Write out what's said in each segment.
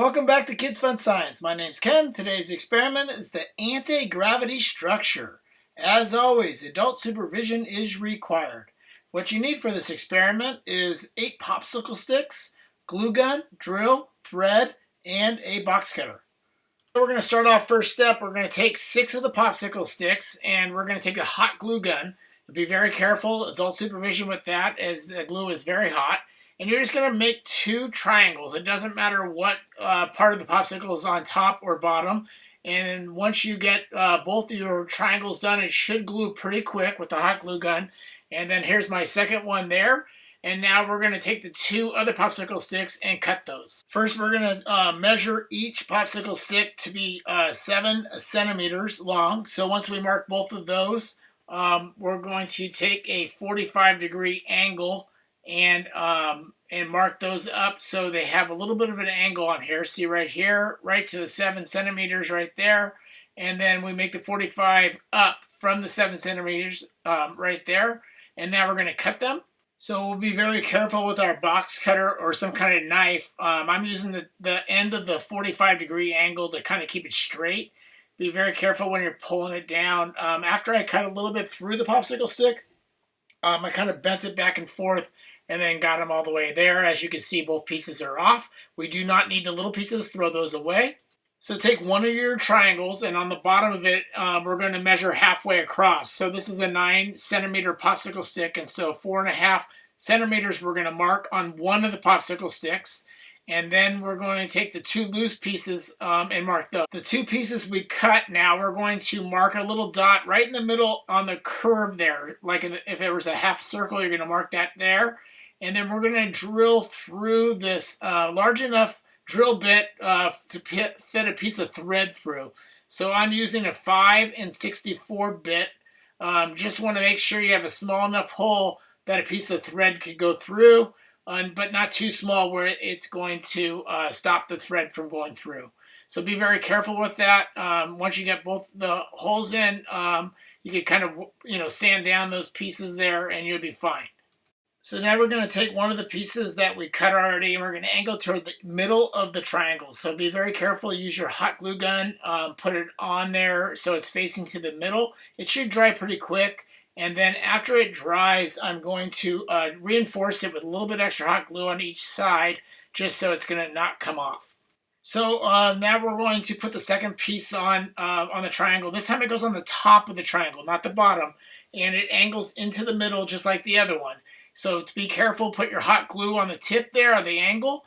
Welcome back to Kids Fun Science. My name's Ken. Today's experiment is the anti-gravity structure. As always, adult supervision is required. What you need for this experiment is eight popsicle sticks, glue gun, drill, thread, and a box cutter. So we're going to start off first step. We're going to take six of the popsicle sticks and we're going to take a hot glue gun. Be very careful, adult supervision with that as the glue is very hot. And you're just going to make two triangles. It doesn't matter what uh, part of the popsicle is on top or bottom. And once you get uh, both your triangles done, it should glue pretty quick with the hot glue gun. And then here's my second one there. And now we're going to take the two other popsicle sticks and cut those. First, we're going to uh, measure each popsicle stick to be uh, 7 centimeters long. So once we mark both of those, um, we're going to take a 45 degree angle and um, and mark those up so they have a little bit of an angle on here. See right here, right to the 7 centimeters right there. And then we make the 45 up from the 7 centimeters um, right there. And now we're going to cut them. So we'll be very careful with our box cutter or some kind of knife. Um, I'm using the, the end of the 45 degree angle to kind of keep it straight. Be very careful when you're pulling it down. Um, after I cut a little bit through the popsicle stick, um, I kind of bent it back and forth and then got them all the way there. As you can see, both pieces are off. We do not need the little pieces, throw those away. So take one of your triangles and on the bottom of it, uh, we're going to measure halfway across. So this is a nine centimeter popsicle stick. And so four and a half centimeters we're going to mark on one of the popsicle sticks. And then we're going to take the two loose pieces um, and mark those. The two pieces we cut now, we're going to mark a little dot right in the middle on the curve there. Like if it was a half circle, you're going to mark that there. And then we're going to drill through this uh, large enough drill bit uh, to fit a piece of thread through. So I'm using a 5 and 64 bit. Um, just want to make sure you have a small enough hole that a piece of thread could go through but not too small where it's going to uh, stop the thread from going through. So be very careful with that. Um, once you get both the holes in, um, you can kind of, you know, sand down those pieces there and you'll be fine. So now we're going to take one of the pieces that we cut already and we're going to angle toward the middle of the triangle. So be very careful. Use your hot glue gun. Um, put it on there so it's facing to the middle. It should dry pretty quick. And then after it dries, I'm going to uh, reinforce it with a little bit extra hot glue on each side, just so it's going to not come off. So uh, now we're going to put the second piece on uh, on the triangle. This time it goes on the top of the triangle, not the bottom. And it angles into the middle just like the other one. So to be careful, put your hot glue on the tip there, on the angle.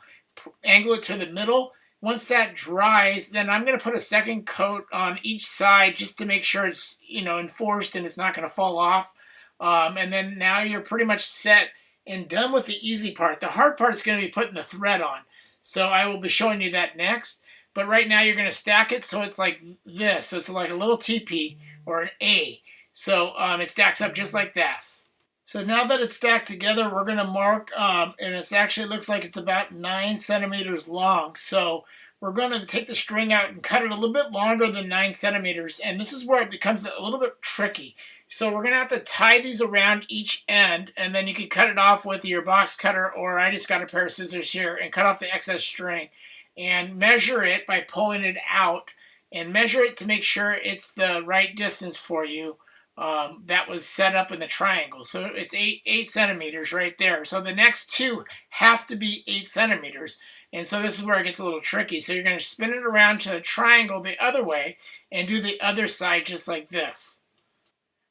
Angle it to the middle once that dries, then I'm going to put a second coat on each side just to make sure it's, you know, enforced and it's not going to fall off. Um, and then now you're pretty much set and done with the easy part. The hard part is going to be putting the thread on. So I will be showing you that next. But right now you're going to stack it so it's like this. So it's like a little TP or an A. So um, it stacks up just like this. So now that it's stacked together, we're going to mark, um, and it actually looks like it's about 9 centimeters long. So we're going to take the string out and cut it a little bit longer than 9 centimeters. And this is where it becomes a little bit tricky. So we're going to have to tie these around each end, and then you can cut it off with your box cutter, or I just got a pair of scissors here, and cut off the excess string. And measure it by pulling it out, and measure it to make sure it's the right distance for you um, that was set up in the triangle. So it's eight, eight centimeters right there. So the next two have to be eight centimeters. And so this is where it gets a little tricky. So you're going to spin it around to the triangle the other way and do the other side just like this.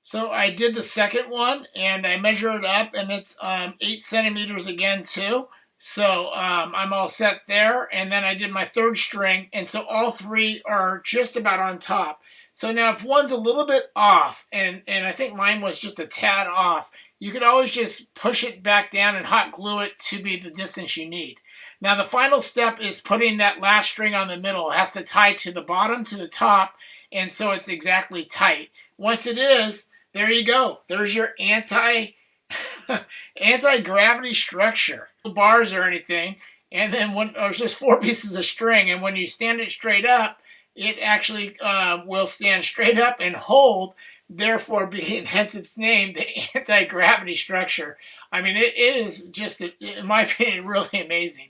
So I did the second one and I measured it up and it's um, eight centimeters again too. So um, I'm all set there. And then I did my third string. And so all three are just about on top. So now if one's a little bit off, and, and I think mine was just a tad off, you could always just push it back down and hot glue it to be the distance you need. Now the final step is putting that last string on the middle. It has to tie to the bottom to the top, and so it's exactly tight. Once it is, there you go. There's your anti anti-gravity structure. Bars or anything, and then when there's just four pieces of string, and when you stand it straight up, it actually uh, will stand straight up and hold, therefore being, hence its name, the anti-gravity structure. I mean, it is just, in my opinion, really amazing.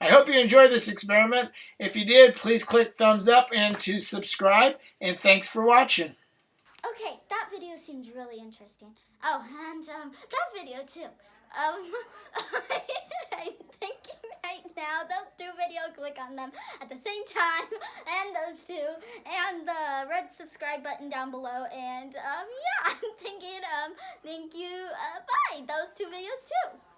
I hope you enjoyed this experiment. If you did, please click thumbs up and to subscribe. And thanks for watching. Okay, that video seems really interesting. Oh, and um, that video too. Um, I'm thinking right now, those two videos, click on them at the same time, and those two, and the red subscribe button down below, and um, yeah, I'm thinking, um, thank you, uh, bye, those two videos too.